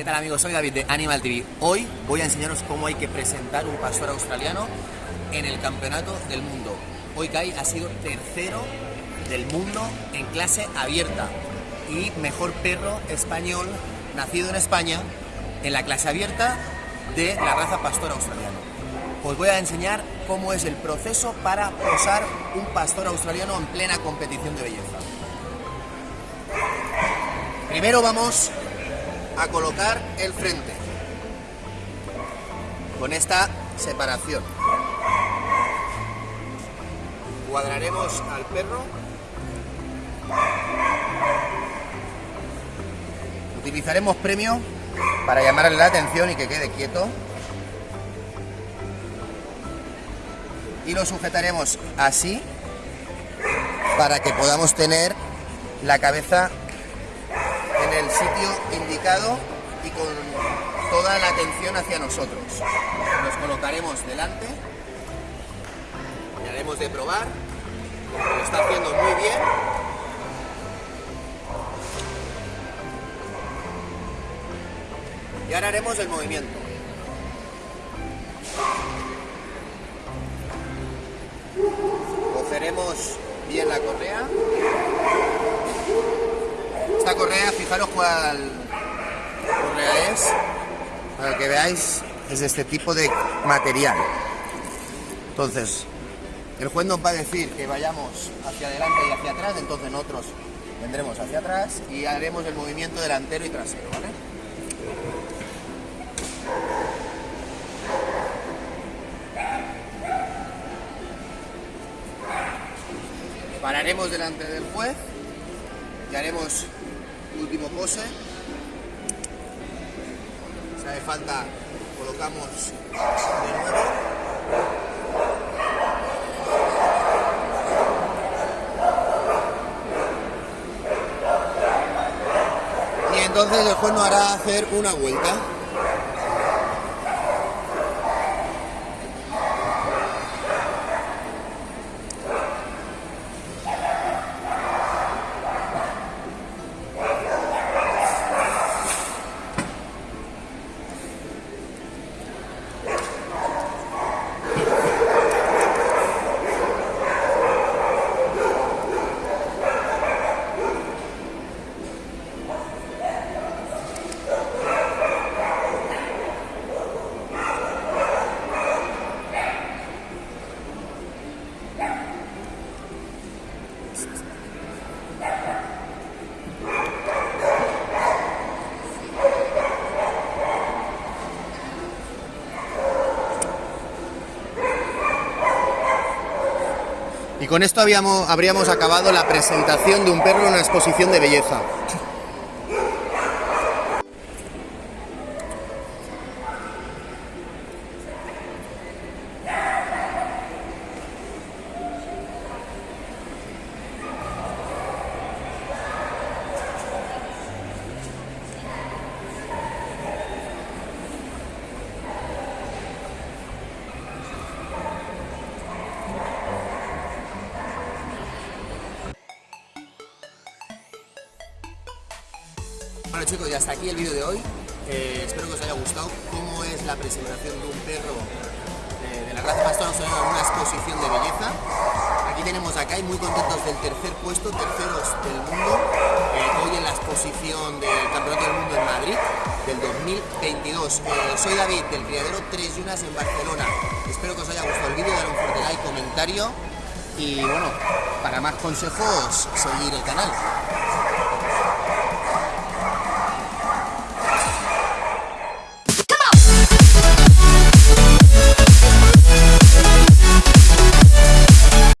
Hola amigos, soy David de Animal TV. Hoy voy a enseñaros cómo hay que presentar un pastor australiano en el campeonato del mundo. Hoy Kai ha sido tercero del mundo en clase abierta y mejor perro español nacido en España en la clase abierta de la raza pastor australiano. Os voy a enseñar cómo es el proceso para posar un pastor australiano en plena competición de belleza. Primero vamos a colocar el frente con esta separación. Cuadraremos al perro. Utilizaremos premio para llamarle la atención y que quede quieto. Y lo sujetaremos así para que podamos tener la cabeza en el sitio indicado y con toda la atención hacia nosotros. Nos colocaremos delante y haremos de probar. Lo está haciendo muy bien. Y ahora haremos el movimiento. Cogeremos bien la correa correa, fijaros cuál correa es, para que veáis, es de este tipo de material. Entonces, el juez nos va a decir que vayamos hacia adelante y hacia atrás, entonces nosotros vendremos hacia atrás y haremos el movimiento delantero y trasero, ¿vale? Pararemos delante del juez y haremos último pose. Si hace falta, colocamos de nuevo. Y entonces el juez nos hará hacer una vuelta. Y con esto habíamos, habríamos acabado la presentación de un perro en una exposición de belleza. Bueno chicos, y hasta aquí el vídeo de hoy. Eh, espero que os haya gustado cómo es la presentación de un perro eh, de la raza pastora en una exposición de belleza. Aquí tenemos a Kai muy contentos del tercer puesto, terceros del mundo, eh, hoy en la exposición del Campeonato del Mundo en Madrid del 2022. soy David del Criadero 3 Yunas en Barcelona. Espero que os haya gustado el vídeo, dar un fuerte like, comentario y bueno, para más consejos seguir el canal.